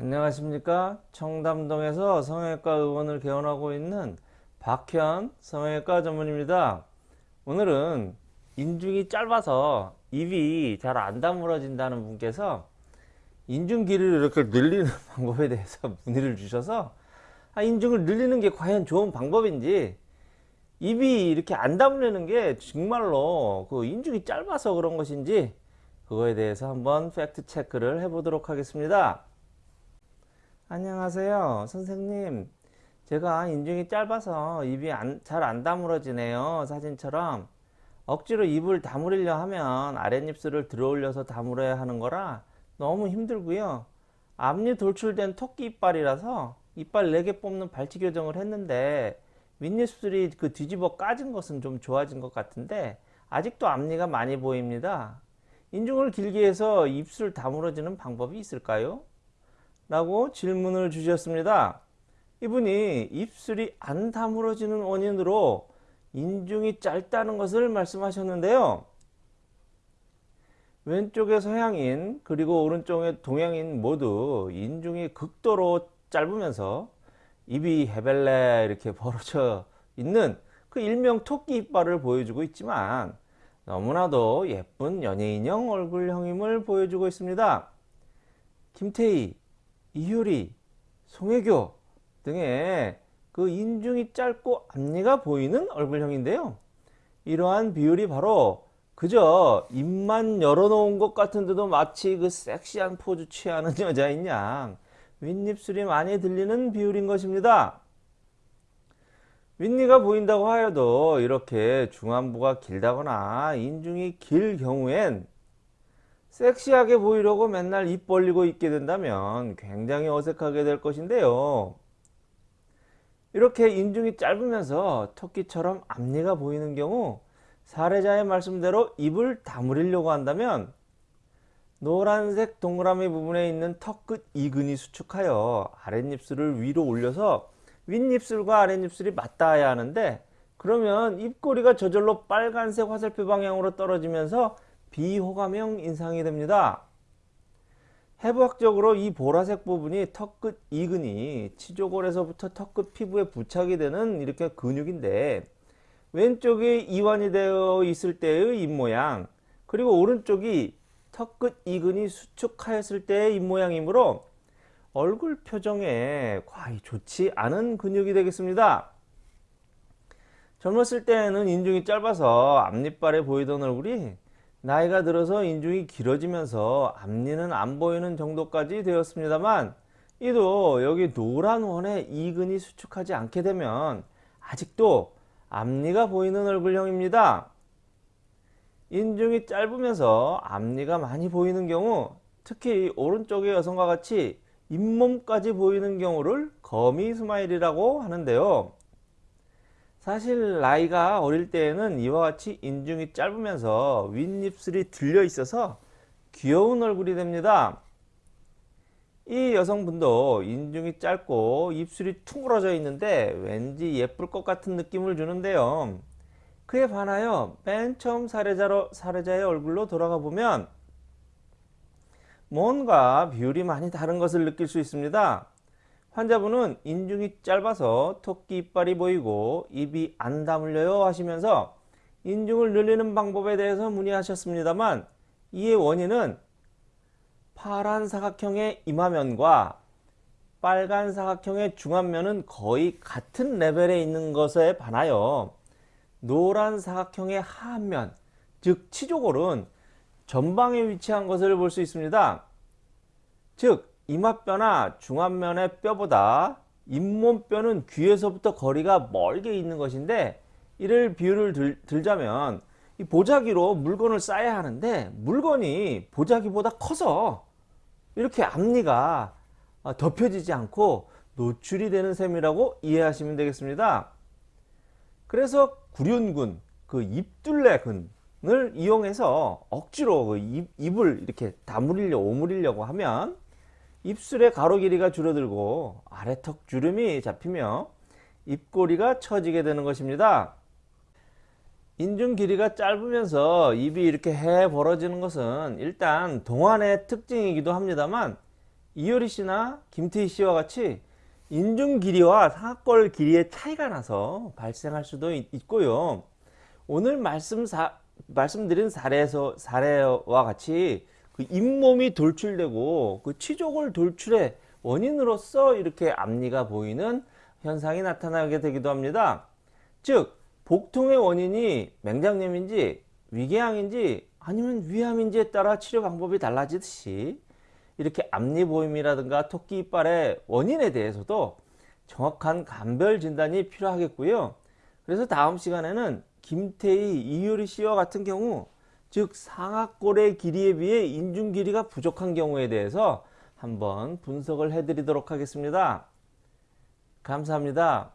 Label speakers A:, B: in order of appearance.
A: 안녕하십니까? 청담동에서 성형외과 의원을 개원하고 있는 박현 성형외과 전문입니다. 오늘은 인중이 짧아서 입이 잘 안 다물어진다는 분께서 인중 길이를 이렇게 늘리는 방법에 대해서 문의를 주셔서 아, 인중을 늘리는 게 과연 좋은 방법인지 입이 이렇게 안 다물리는 게 정말로 그 인중이 짧아서 그런 것인지 그거에 대해서 한번 팩트 체크를 해 보도록 하겠습니다 안녕하세요 선생님. 제가 인중이 짧아서 입이 잘 안 다물어지네요 사진처럼. 억지로 입을 다물으려 하면 아랫입술을 들어 올려서 다물어야 하는 거라 너무 힘들고요. 앞니 돌출된 토끼 이빨이라서 이빨 4개 뽑는 발치 교정을 했는데 윗입술이 그 뒤집어 까진 것은 좀 좋아진 것 같은데 아직도 앞니가 많이 보입니다. 인중을 길게 해서 입술 다물어지는 방법이 있을까요? 라고 질문을 주셨습니다. 이분이 입술이 안 다물어지는 원인으로 인중이 짧다는 것을 말씀하셨는데요. 왼쪽의 서양인 그리고 오른쪽의 동양인 모두 인중이 극도로 짧으면서 입이 헤벨레 이렇게 벌어져 있는 그 일명 토끼 이빨을 보여주고 있지만 너무나도 예쁜 연예인형 얼굴형임을 보여주고 있습니다. 김태희, 이효리, 송혜교 등의 그 인중이 짧고 앞니가 보이는 얼굴형인데요. 이러한 비율이 바로 그저 입만 열어놓은 것 같은데도 마치 그 섹시한 포즈 취하는 여자인 양 윗입술이 많이 들리는 비율인 것입니다. 윗니가 보인다고 하여도 이렇게 중안부가 길다거나 인중이 길 경우엔 섹시하게 보이려고 맨날 입 벌리고 있게 된다면 굉장히 어색하게 될 것인데요. 이렇게 인중이 짧으면서 토끼처럼 앞니가 보이는 경우 사례자의 말씀대로 입을 다물으려고 한다면 노란색 동그라미 부분에 있는 턱 끝 이근이 수축하여 아랫입술을 위로 올려서 윗입술과 아랫입술이 맞닿아야 하는데 그러면 입꼬리가 저절로 빨간색 화살표 방향으로 떨어지면서 비호감형 인상이 됩니다. 해부학적으로 이 보라색 부분이 턱끝 이근이 치조골에서부터 턱끝 피부에 부착이 되는 이렇게 근육인데 왼쪽이 이완이 되어 있을 때의 입모양 그리고 오른쪽이 턱끝 이근이 수축하였을 때의 입모양이므로 얼굴 표정에 과히 좋지 않은 근육이 되겠습니다. 젊었을 때는 인중이 짧아서 앞니빨에 보이던 얼굴이 나이가 들어서 인중이 길어지면서 앞니는 안 보이는 정도까지 되었습니다만 이도 여기 노란 원에 이근이 수축하지 않게 되면 아직도 앞니가 보이는 얼굴형입니다. 인중이 짧으면서 앞니가 많이 보이는 경우 특히 오른쪽의 여성과 같이 잇몸까지 보이는 경우를 gummy smile이라고 하는데요. 사실 나이가 어릴 때에는 이와 같이 인중이 짧으면서 윗입술이 들려 있어서 귀여운 얼굴이 됩니다. 이 여성분도 인중이 짧고 입술이 퉁그러져 있는데 왠지 예쁠 것 같은 느낌을 주는데요. 그에 반하여 맨 처음 사례자로, 사례자의 얼굴로 돌아가 보면 뭔가 비율이 많이 다른 것을 느낄 수 있습니다. 환자분은 인중이 짧아서 토끼 이빨이 보이고 입이 안 다물려요 하시면서 인중을 늘리는 방법에 대해서 문의하셨습니다만 이의 원인은 파란 사각형의 이마면과 빨간 사각형의 중안면은 거의 같은 레벨에 있는 것에 반하여 노란 사각형의 하안면 즉 치조골은 전방에 위치한 것을 볼 수 있습니다. 즉 이마뼈나 중안면의 뼈보다 잇몸뼈는 귀에서부터 거리가 멀게 있는 것인데 이를 비유를 들, 들자면 이 보자기로 물건을 쌓아야 하는데 물건이 보자기보다 커서 이렇게 앞니가 어, 덮여지지 않고 노출이 되는 셈이라고 이해하시면 되겠습니다. 그래서 구륜근, 그 입둘레근을 이용해서 억지로 그 입, 입을 이렇게 다물이려 오므리려고 하면 입술의 가로 길이가 줄어들고 아래턱 주름이 잡히며 입꼬리가 처지게 되는 것입니다. 인중 길이가 짧으면서 입이 이렇게 해 벌어지는 것은 일단 동안의 특징이기도 합니다만 이효리 씨나 김태희 씨와 같이 인중 길이와 상악골 길이의 차이가 나서 발생할 수도 있, 있고요. 오늘 말씀 사, 말씀드린 사례에서 사례와 같이 그 잇몸이 돌출되고 그 치족을 돌출의 원인으로서 이렇게 앞니가 보이는 현상이 나타나게 되기도 합니다. 즉 복통의 원인이 맹장염인지 위궤양인지 아니면 위암인지에 따라 치료 방법이 달라지듯이 이렇게 앞니 보임이라든가 토끼 이빨의 원인에 대해서도 정확한 감별 진단이 필요하겠고요. 그래서 다음 시간에는 김태희, 이효리 씨와 같은 경우 즉 상악골의 길이에 비해 인중 길이가 부족한 경우에 대해서 한번 분석을 해드리도록 하겠습니다. 감사합니다.